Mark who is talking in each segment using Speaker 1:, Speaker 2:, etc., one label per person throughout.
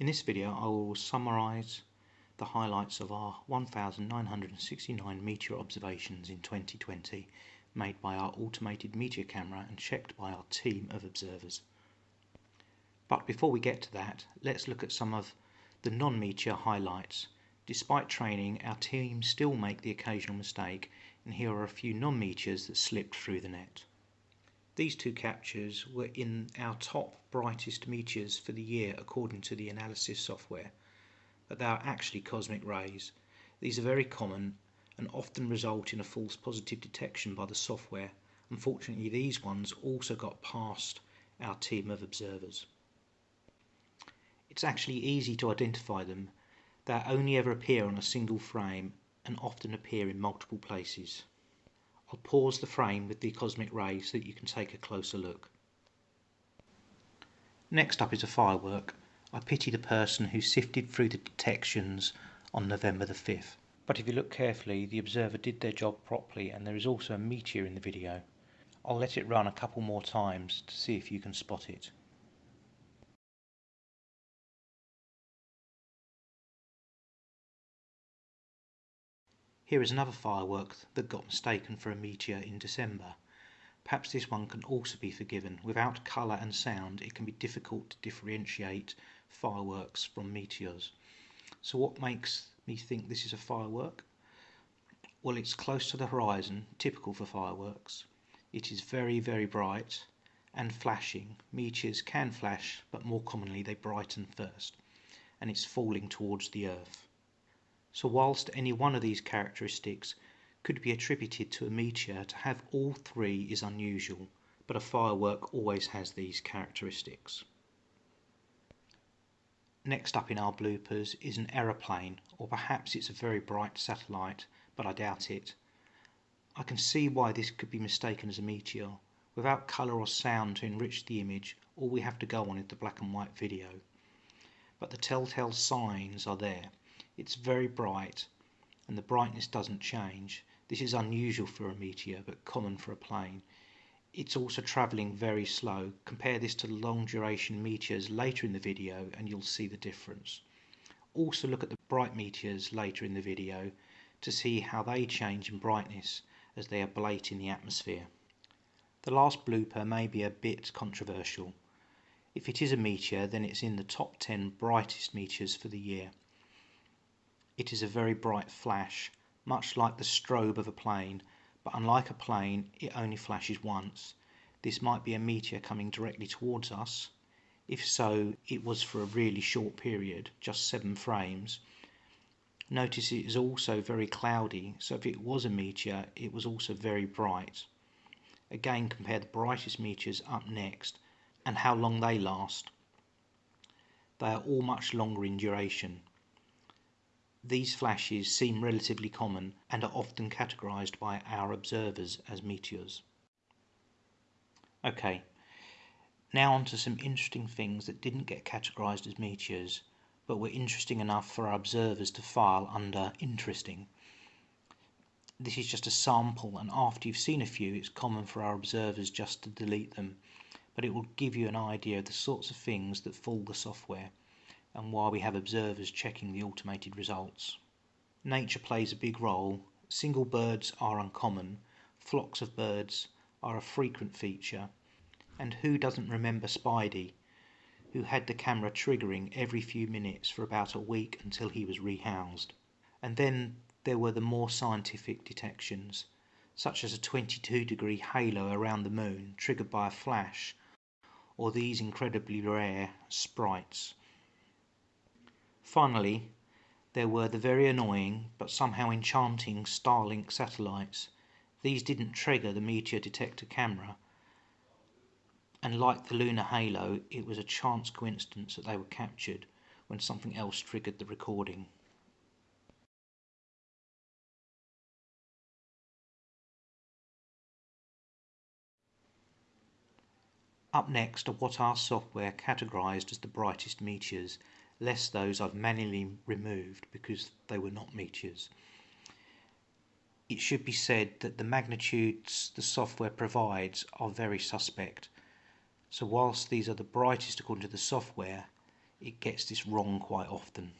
Speaker 1: In this video I will summarise the highlights of our 1969 meteor observations in 2020 made by our automated meteor camera and checked by our team of observers. But before we get to that, let's look at some of the non-meteor highlights. Despite training, our team still make the occasional mistake and here are a few non-meteors that slipped through the net. These two captures were in our top brightest meteors for the year according to the analysis software, but they are actually cosmic rays. These are very common and often result in a false positive detection by the software. Unfortunately, these ones also got past our team of observers. It's actually easy to identify them. They only ever appear on a single frame and often appear in multiple places. I'll pause the frame with the cosmic ray so that you can take a closer look. Next up is a firework. I pity the person who sifted through the detections on November the 5th. But if you look carefully, the observer did their job properly and there is also a meteor in the video. I'll let it run a couple more times to see if you can spot it. Here is another firework that got mistaken for a meteor in December. Perhaps this one can also be forgiven. Without colour and sound, it can be difficult to differentiate fireworks from meteors. So what makes me think this is a firework? Well, it's close to the horizon, typical for fireworks. It is very, very bright and flashing. Meteors can flash, but more commonly they brighten first. And it's falling towards the Earth. So whilst any one of these characteristics could be attributed to a meteor, to have all three is unusual, but a firework always has these characteristics. Next up in our bloopers is an aeroplane, or perhaps it's a very bright satellite, but I doubt it. I can see why this could be mistaken as a meteor. Without colour or sound to enrich the image, all we have to go on is the black and white video. But the telltale signs are there. It's very bright and the brightness doesn't change. This is unusual for a meteor but common for a plane. It's also travelling very slow. Compare this to long duration meteors later in the video and you'll see the difference. Also look at the bright meteors later in the video to see how they change in brightness as they ablate in the atmosphere. The last blooper may be a bit controversial. If it is a meteor then it's in the top 10 brightest meteors for the year. It is a very bright flash, much like the strobe of a plane, but unlike a plane, it only flashes once. This might be a meteor coming directly towards us. If so, it was for a really short period, just seven frames. Notice it is also very cloudy, so if it was a meteor, it was also very bright. Again, compare the brightest meteors up next and how long they last. They are all much longer in duration. These flashes seem relatively common and are often categorized by our observers as meteors. Okay, now on to some interesting things that didn't get categorized as meteors but were interesting enough for our observers to file under interesting. This is just a sample and after you've seen a few it's common for our observers just to delete them but it will give you an idea of the sorts of things that fool the software and why we have observers checking the automated results. Nature plays a big role. Single birds are uncommon. Flocks of birds are a frequent feature. And who doesn't remember Spidey, who had the camera triggering every few minutes for about a week until he was rehoused? And then there were the more scientific detections, such as a 22 degree halo around the moon triggered by a flash, or these incredibly rare sprites Finally, there were the very annoying but somehow enchanting Starlink satellites. These didn't trigger the meteor detector camera, and like the lunar halo, it was a chance coincidence that they were captured when something else triggered the recording. Up next are what our software categorized as the brightest meteors less those I've manually removed because they were not meteors. It should be said that the magnitudes the software provides are very suspect. So whilst these are the brightest according to the software, it gets this wrong quite often.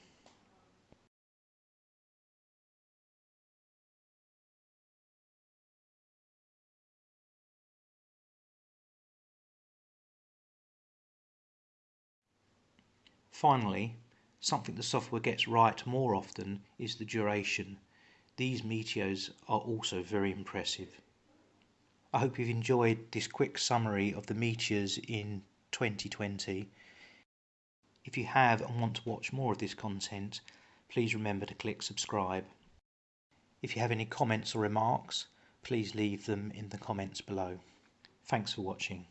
Speaker 1: Finally, something the software gets right more often is the duration. These meteors are also very impressive. I hope you've enjoyed this quick summary of the meteors in 2020. If you have and want to watch more of this content, please remember to click subscribe. If you have any comments or remarks, please leave them in the comments below. Thanks for watching.